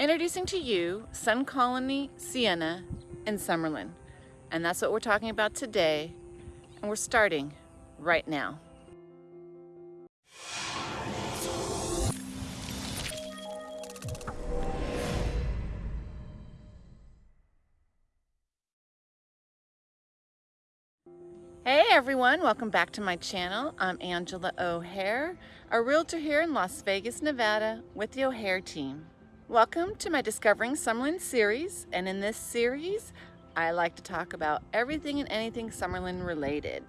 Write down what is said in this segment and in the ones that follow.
Introducing to you Sun Colony Siena in Summerlin. And that's what we're talking about today. And we're starting right now. Hey everyone, welcome back to my channel. I'm Angela O'Hare, a realtor here in Las Vegas, Nevada with the O'Hare team. Welcome to my Discovering Summerlin series, and in this series, I like to talk about everything and anything Summerlin related.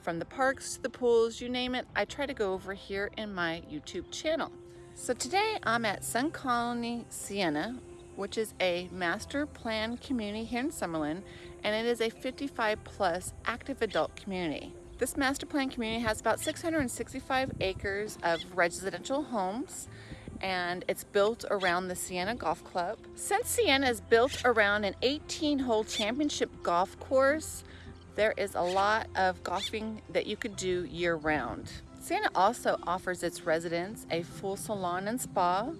From the parks to the pools, you name it, I try to go over here in my YouTube channel. So today I'm at Sun Colony Siena, which is a master plan community here in Summerlin, and it is a 55 plus active adult community. This master plan community has about 665 acres of residential homes and it's built around the Siena Golf Club. Since Siena is built around an 18 hole championship golf course, there is a lot of golfing that you could do year round. Siena also offers its residents a full salon and spa,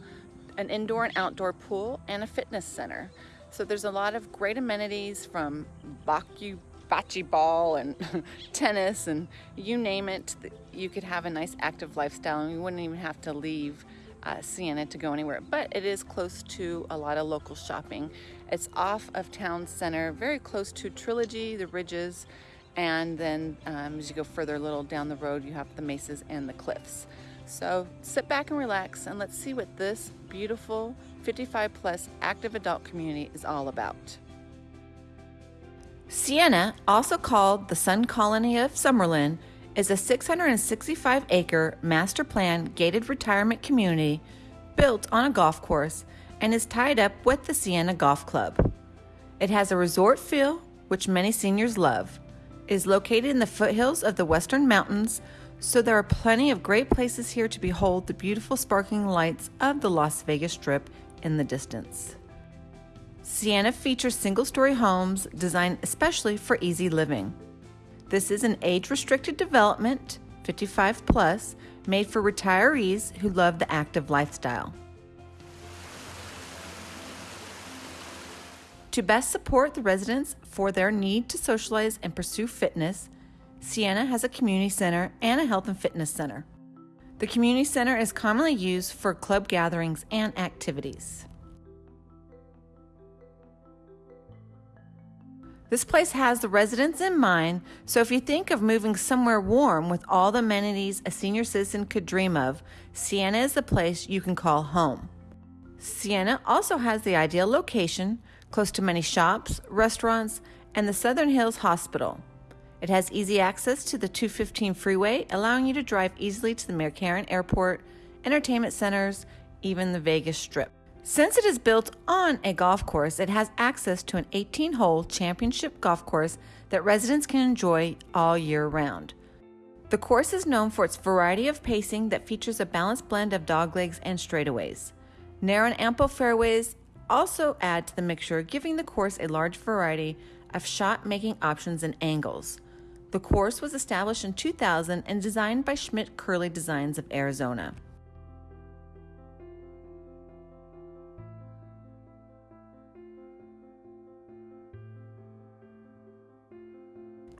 an indoor and outdoor pool, and a fitness center. So there's a lot of great amenities from Baku bocce ball and tennis and you name it, you could have a nice active lifestyle and you wouldn't even have to leave uh, Siena to go anywhere, but it is close to a lot of local shopping. It's off of town center, very close to Trilogy, the Ridges, and then um, as you go further a little down the road, you have the mesas and the cliffs. So sit back and relax and let's see what this beautiful 55 plus active adult community is all about. Siena, also called the Sun Colony of Summerlin, is a 665 acre master plan gated retirement community built on a golf course and is tied up with the Siena Golf Club. It has a resort feel, which many seniors love. It is located in the foothills of the Western Mountains, so there are plenty of great places here to behold the beautiful sparkling lights of the Las Vegas Strip in the distance. Siena features single story homes designed especially for easy living. This is an age restricted development, 55 plus, made for retirees who love the active lifestyle. To best support the residents for their need to socialize and pursue fitness, Siena has a community center and a health and fitness center. The community center is commonly used for club gatherings and activities. This place has the residents in mind, so if you think of moving somewhere warm with all the amenities a senior citizen could dream of, Siena is the place you can call home. Siena also has the ideal location, close to many shops, restaurants, and the Southern Hills Hospital. It has easy access to the 215 freeway, allowing you to drive easily to the McCarran Airport, entertainment centers, even the Vegas Strip. Since it is built on a golf course, it has access to an 18 hole championship golf course that residents can enjoy all year round. The course is known for its variety of pacing that features a balanced blend of doglegs and straightaways. Narrow and ample fairways also add to the mixture, giving the course a large variety of shot making options and angles. The course was established in 2000 and designed by Schmidt Curley Designs of Arizona.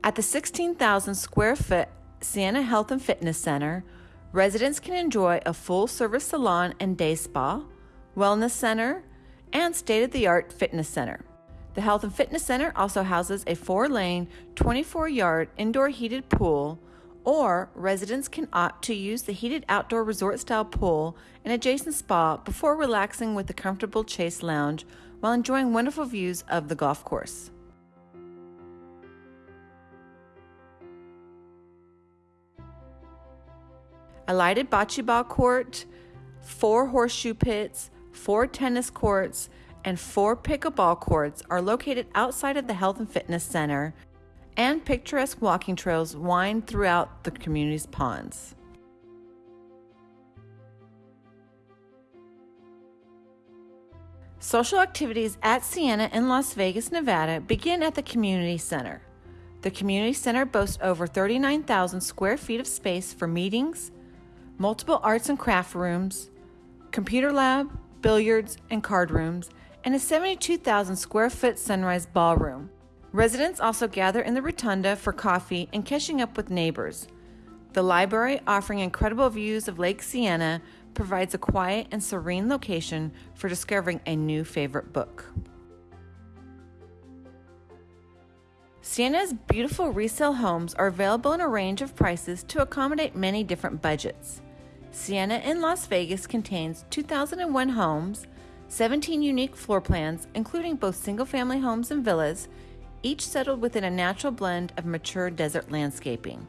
At the 16,000 square foot Siena Health and Fitness Center, residents can enjoy a full service salon and day spa, wellness center, and state of the art fitness center. The Health and Fitness Center also houses a four lane, 24 yard indoor heated pool, or residents can opt to use the heated outdoor resort style pool and adjacent spa before relaxing with the comfortable Chase Lounge while enjoying wonderful views of the golf course. A lighted bocce ball court, four horseshoe pits, four tennis courts, and four pickleball courts are located outside of the Health and Fitness Center, and picturesque walking trails wind throughout the community's ponds. Social activities at Siena in Las Vegas, Nevada begin at the Community Center. The Community Center boasts over 39,000 square feet of space for meetings, multiple arts and craft rooms, computer lab, billiards, and card rooms, and a 72,000 square foot sunrise ballroom. Residents also gather in the rotunda for coffee and catching up with neighbors. The library, offering incredible views of Lake Siena, provides a quiet and serene location for discovering a new favorite book. Siena's beautiful resale homes are available in a range of prices to accommodate many different budgets. Siena in Las Vegas contains 2001 homes, 17 unique floor plans, including both single family homes and villas, each settled within a natural blend of mature desert landscaping.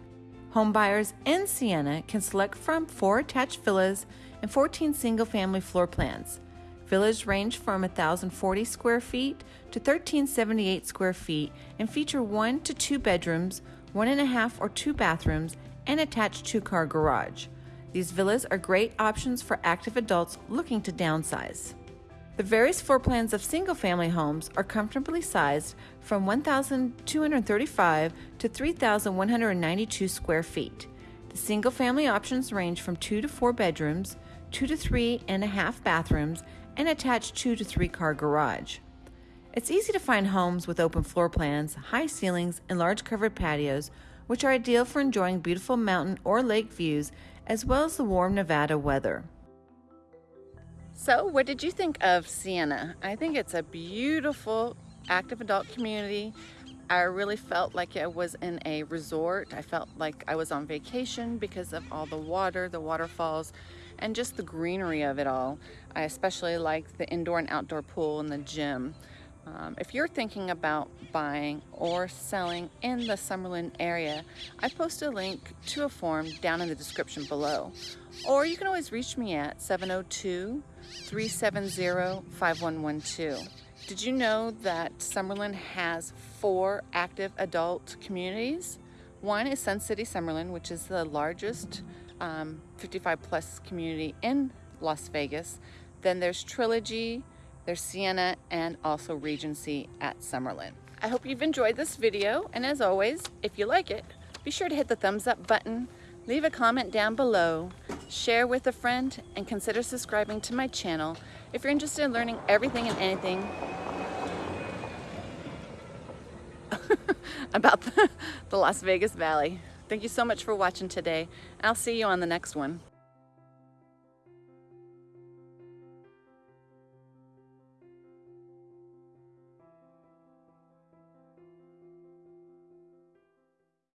Homebuyers in Siena can select from four attached villas and 14 single family floor plans. Villas range from 1,040 square feet to 1,378 square feet and feature one to two bedrooms, one and a half or two bathrooms, and attached two car garage. These villas are great options for active adults looking to downsize. The various floor plans of single family homes are comfortably sized from 1,235 to 3,192 square feet. The single family options range from two to four bedrooms, two to three and a half bathrooms, and attached two to three car garage. It's easy to find homes with open floor plans, high ceilings, and large covered patios, which are ideal for enjoying beautiful mountain or lake views as well as the warm Nevada weather. So, what did you think of Siena? I think it's a beautiful active adult community. I really felt like I was in a resort. I felt like I was on vacation because of all the water, the waterfalls, and just the greenery of it all. I especially like the indoor and outdoor pool and the gym. Um, if you're thinking about buying or selling in the Summerlin area, I post a link to a form down in the description below. Or you can always reach me at 702 370 5112. Did you know that Summerlin has four active adult communities? One is Sun City Summerlin, which is the largest um, 55 plus community in Las Vegas. Then there's Trilogy, there's Siena, and also Regency at Summerlin. I hope you've enjoyed this video, and as always, if you like it, be sure to hit the thumbs up button, leave a comment down below, share with a friend, and consider subscribing to my channel if you're interested in learning everything and anything about the, the Las Vegas Valley. Thank you so much for watching today. I'll see you on the next one.